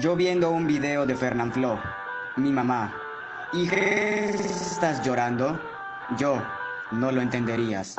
Yo viendo un video de Fernanfloo, mi mamá, ¿y qué estás llorando? Yo, no lo entenderías.